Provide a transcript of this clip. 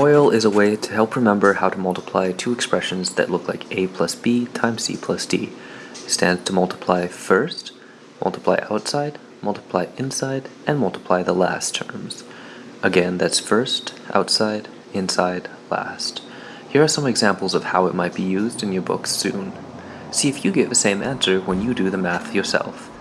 FOIL is a way to help remember how to multiply two expressions that look like a plus b times c plus d. It stands to multiply first, multiply outside, multiply inside, and multiply the last terms. Again, that's first, outside, inside, last. Here are some examples of how it might be used in your books soon. See if you get the same answer when you do the math yourself.